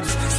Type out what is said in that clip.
times